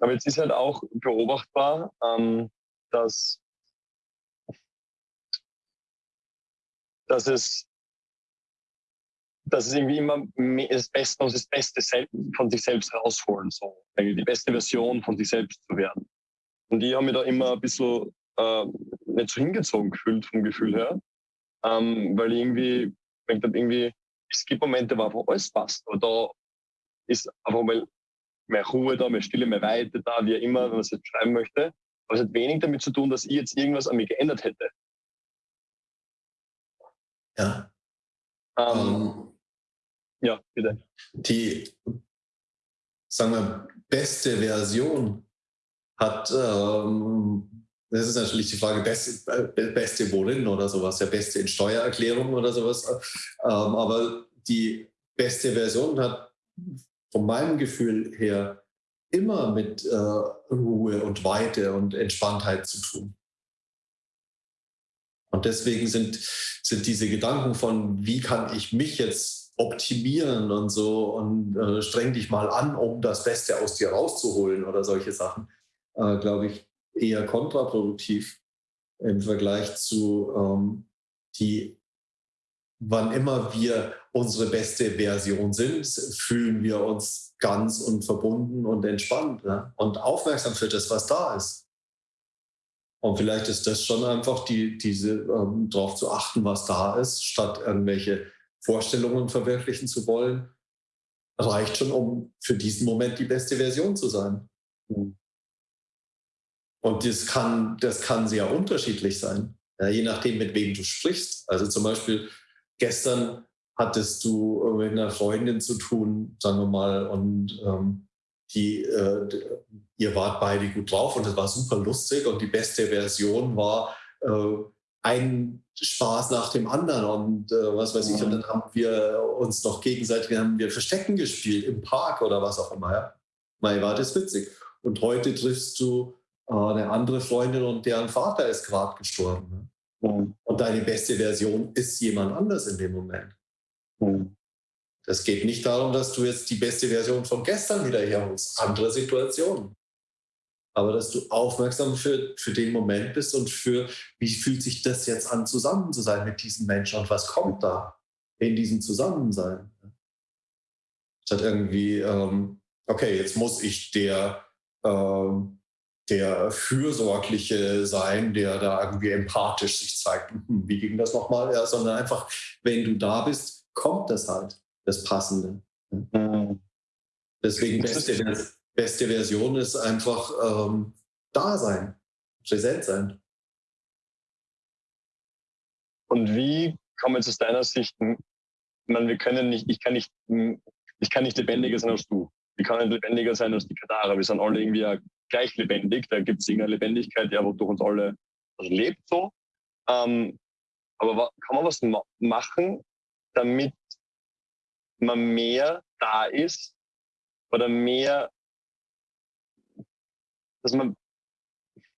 Aber jetzt ist halt auch beobachtbar, ähm, dass, dass es dass es irgendwie immer das Beste, das Beste von sich selbst rausholen, so die beste Version von sich selbst zu werden. Und ich habe mich da immer ein bisschen äh, nicht so hingezogen gefühlt vom Gefühl her, ähm, weil ich irgendwie, ich irgendwie, es gibt Momente, wo einfach alles passt, aber da ist einfach mal mehr Ruhe da, mehr Stille, mehr Weite da, wie immer, wenn man es jetzt schreiben möchte. Aber es hat wenig damit zu tun, dass ich jetzt irgendwas an mir geändert hätte. Ja. Ähm, um, ähm, ja, bitte. Die, sagen wir, beste Version hat, ähm, das ist natürlich die Frage, beste, äh, beste worin oder sowas, ja, beste in Steuererklärung oder sowas. Ähm, aber die beste Version hat von meinem Gefühl her immer mit äh, Ruhe und Weite und Entspanntheit zu tun. Und deswegen sind, sind diese Gedanken von, wie kann ich mich jetzt optimieren und so und äh, streng dich mal an, um das Beste aus dir rauszuholen oder solche Sachen, äh, glaube ich, eher kontraproduktiv im Vergleich zu ähm, die, wann immer wir unsere beste Version sind, fühlen wir uns ganz und verbunden und entspannt ja? und aufmerksam für das, was da ist. Und vielleicht ist das schon einfach die, diese, ähm, darauf zu achten, was da ist, statt irgendwelche Vorstellungen verwirklichen zu wollen, reicht schon, um für diesen Moment die beste Version zu sein. Hm. Und das kann, das kann sehr unterschiedlich sein, ja, je nachdem, mit wem du sprichst. Also zum Beispiel gestern hattest du mit einer Freundin zu tun, sagen wir mal, und ähm, die, äh, ihr wart beide gut drauf und es war super lustig und die beste Version war äh, ein Spaß nach dem anderen und äh, was weiß ich. Und dann haben wir uns noch gegenseitig, haben wir Verstecken gespielt im Park oder was auch immer. Ja? Mal war das witzig. Und heute triffst du äh, eine andere Freundin und deren Vater ist gerade gestorben. Ne? Mhm. Und deine beste Version ist jemand anders in dem Moment. Mhm. Das geht nicht darum, dass du jetzt die beste Version von gestern wieder herholst. Andere Situationen. Aber dass du aufmerksam für, für den Moment bist und für, wie fühlt sich das jetzt an, zusammen zu sein mit diesem Menschen und was kommt da in diesem Zusammensein. Statt irgendwie, ähm, okay, jetzt muss ich der, ähm, der Fürsorgliche sein, der da irgendwie empathisch sich zeigt. Hm, wie ging das nochmal? Ja, sondern einfach, wenn du da bist, kommt das halt, das Passende. Mhm. Deswegen beste, beste Version ist einfach ähm, da sein, präsent sein. Und wie kann man jetzt aus deiner Sicht, ich meine, wir können nicht, ich kann nicht, ich kann nicht lebendiger sein als du. Ich kann nicht lebendiger sein als die Katara. Wir sind alle irgendwie gleich lebendig. Da gibt es irgendeine Lebendigkeit, ja, wo durch uns alle also lebt so. Ähm, aber kann man was ma machen, damit man mehr da ist oder mehr, dass man,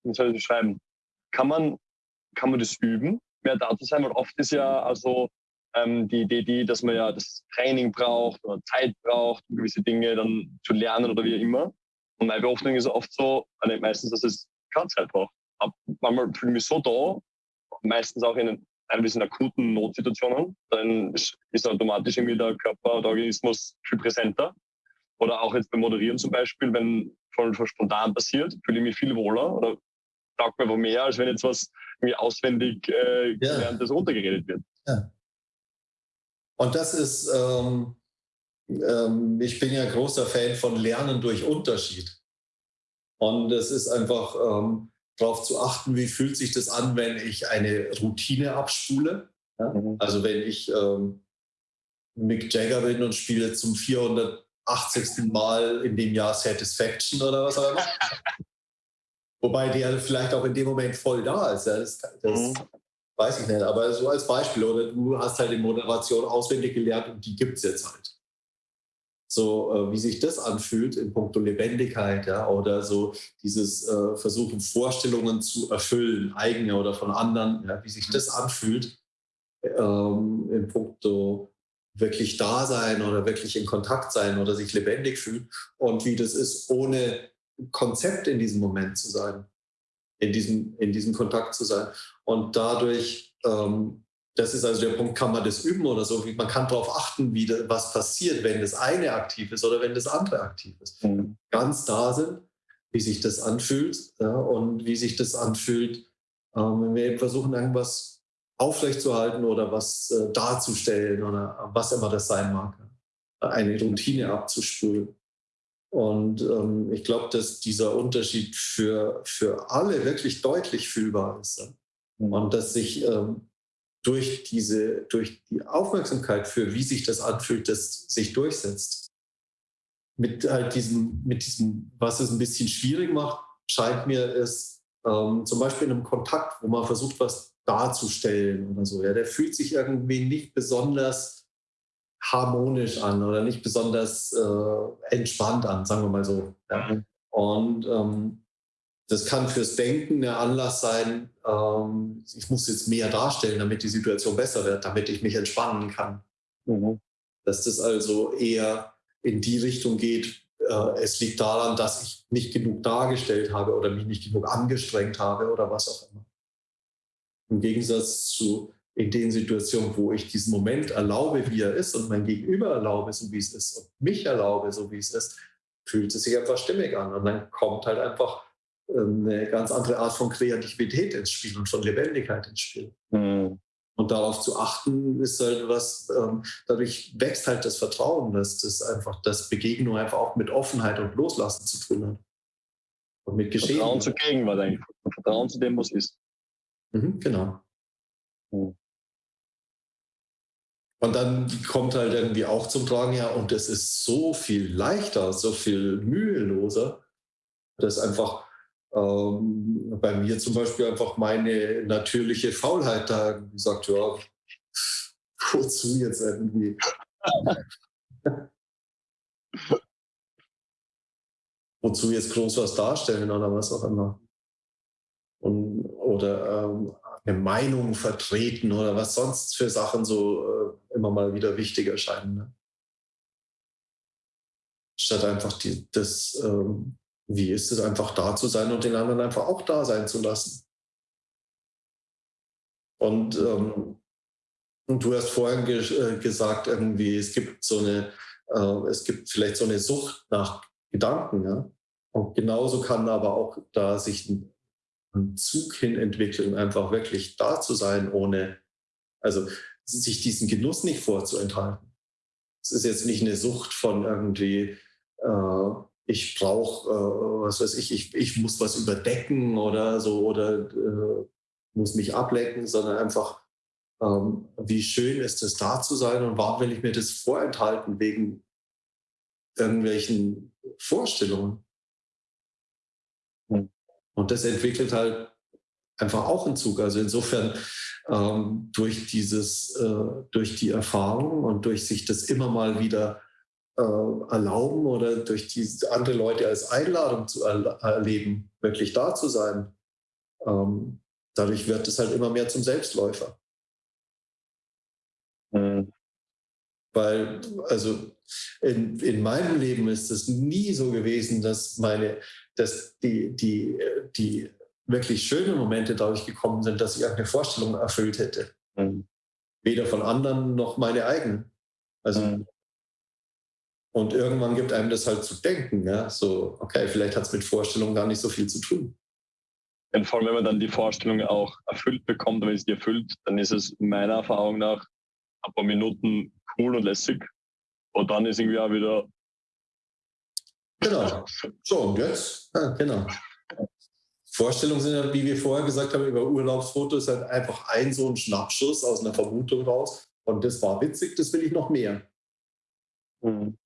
wie soll ich das schreiben, kann man, kann man das üben, mehr da zu sein? Weil oft ist ja also ähm, die Idee, die, dass man ja das Training braucht oder Zeit braucht, um gewisse Dinge dann zu lernen oder wie immer. Und meine Beobachtung ist oft so, meistens, dass es keine Zeit braucht. Ab, manchmal fühle ich mich so da, meistens auch in ein bisschen akuten Notsituationen, dann ist automatisch irgendwie der Körper, der Organismus viel präsenter. Oder auch jetzt beim Moderieren zum Beispiel, wenn voll spontan passiert, fühle ich mich viel wohler oder taugt mir mehr, als wenn jetzt was mir auswendig äh, ja. während das runtergeredet wird. Ja. Und das ist, ähm, ähm, ich bin ja großer Fan von Lernen durch Unterschied. Und es ist einfach, ähm, darauf zu achten, wie fühlt sich das an, wenn ich eine Routine abspule. Ja? Mhm. Also wenn ich ähm, Mick Jagger bin und spiele zum 480. Mal in dem Jahr Satisfaction oder was auch immer. Wobei der vielleicht auch in dem Moment voll da ist. Ja? Das, das mhm. weiß ich nicht. Aber so als Beispiel. Oder du hast halt die Moderation auswendig gelernt und die gibt es jetzt halt so äh, wie sich das anfühlt in puncto Lebendigkeit, ja, oder so dieses äh, Versuchen, Vorstellungen zu erfüllen, eigene oder von anderen, ja, wie sich das anfühlt ähm, in puncto wirklich da sein oder wirklich in Kontakt sein oder sich lebendig fühlen und wie das ist, ohne Konzept in diesem Moment zu sein, in diesem, in diesem Kontakt zu sein. Und dadurch, ähm, das ist also der Punkt, kann man das üben oder so, man kann darauf achten, wie das, was passiert, wenn das eine aktiv ist oder wenn das andere aktiv ist. Mhm. Ganz da sind, wie sich das anfühlt ja, und wie sich das anfühlt, ähm, wenn wir eben versuchen, irgendwas aufrechtzuerhalten oder was äh, darzustellen oder was immer das sein mag. Eine Routine abzuspulen. Und ähm, ich glaube, dass dieser Unterschied für, für alle wirklich deutlich fühlbar ist. Mhm. Und dass sich ähm, durch, diese, durch die Aufmerksamkeit für, wie sich das anfühlt, das sich durchsetzt. Mit halt diesem, mit diesem, was es ein bisschen schwierig macht, scheint mir es ähm, zum Beispiel in einem Kontakt, wo man versucht, was darzustellen oder so. Ja, der fühlt sich irgendwie nicht besonders harmonisch an oder nicht besonders äh, entspannt an, sagen wir mal so. Ja. Und ähm, das kann fürs Denken der Anlass sein, ähm, ich muss jetzt mehr darstellen, damit die Situation besser wird, damit ich mich entspannen kann. Mhm. Dass das also eher in die Richtung geht, äh, es liegt daran, dass ich nicht genug dargestellt habe oder mich nicht genug angestrengt habe oder was auch immer. Im Gegensatz zu in den Situationen, wo ich diesen Moment erlaube, wie er ist und mein Gegenüber erlaube, so wie es ist und mich erlaube, so wie es ist, fühlt es sich einfach stimmig an. Und dann kommt halt einfach eine ganz andere Art von Kreativität ins Spiel und von Lebendigkeit ins Spiel. Mhm. Und darauf zu achten, ist halt was, ähm, dadurch wächst halt das Vertrauen, dass das einfach, dass Begegnung einfach auch mit Offenheit und Loslassen zu tun hat. Und mit Geschehen. Vertrauen zur Gegenwart eigentlich. Vertrauen zu dem, was ist. Mhm, genau. Mhm. Und dann kommt halt irgendwie auch zum Tragen, ja, und es ist so viel leichter, so viel müheloser, dass einfach ähm, bei mir zum Beispiel einfach meine natürliche Faulheit da gesagt, ja, wozu jetzt irgendwie? wozu jetzt groß was darstellen oder was auch immer. Und, oder ähm, eine Meinung vertreten oder was sonst für Sachen so äh, immer mal wieder wichtig erscheinen. Ne? Statt einfach die, das, ähm, wie ist es einfach da zu sein und den anderen einfach auch da sein zu lassen. Und, ähm, und du hast vorhin ge äh, gesagt, irgendwie, es gibt so eine, äh, es gibt vielleicht so eine Sucht nach Gedanken, ja. Und genauso kann aber auch da sich ein einen Zug hin entwickeln, einfach wirklich da zu sein, ohne, also sich diesen Genuss nicht vorzuenthalten. Es ist jetzt nicht eine Sucht von irgendwie, äh, ich brauche, äh, was weiß ich, ich, ich muss was überdecken oder so oder äh, muss mich ablecken, sondern einfach, ähm, wie schön ist es da zu sein und warum will ich mir das vorenthalten wegen irgendwelchen Vorstellungen? Hm. Und das entwickelt halt einfach auch einen Zug. Also insofern ähm, durch dieses, äh, durch die Erfahrung und durch sich das immer mal wieder äh, erlauben oder durch die andere Leute als Einladung zu er erleben, wirklich da zu sein, ähm, dadurch wird es halt immer mehr zum Selbstläufer. Mhm. Weil, also in, in meinem Leben ist es nie so gewesen, dass meine, dass die, die, die wirklich schönen Momente dadurch gekommen sind, dass ich eine Vorstellung erfüllt hätte. Mhm. Weder von anderen noch meine eigenen. Also, mhm. Und irgendwann gibt einem das halt zu denken, ja, so, okay, vielleicht hat es mit Vorstellungen gar nicht so viel zu tun. Und vor allem, wenn man dann die Vorstellung auch erfüllt bekommt, wenn es die erfüllt, dann ist es meiner Erfahrung nach ein paar Minuten cool und lässig. Und dann ist irgendwie auch wieder Genau. So, und jetzt? Ja, genau. Vorstellungen sind ja, wie wir vorher gesagt haben, über Urlaubsfotos halt einfach ein so ein Schnappschuss aus einer Vermutung raus. Und das war witzig, das will ich noch mehr. Mhm.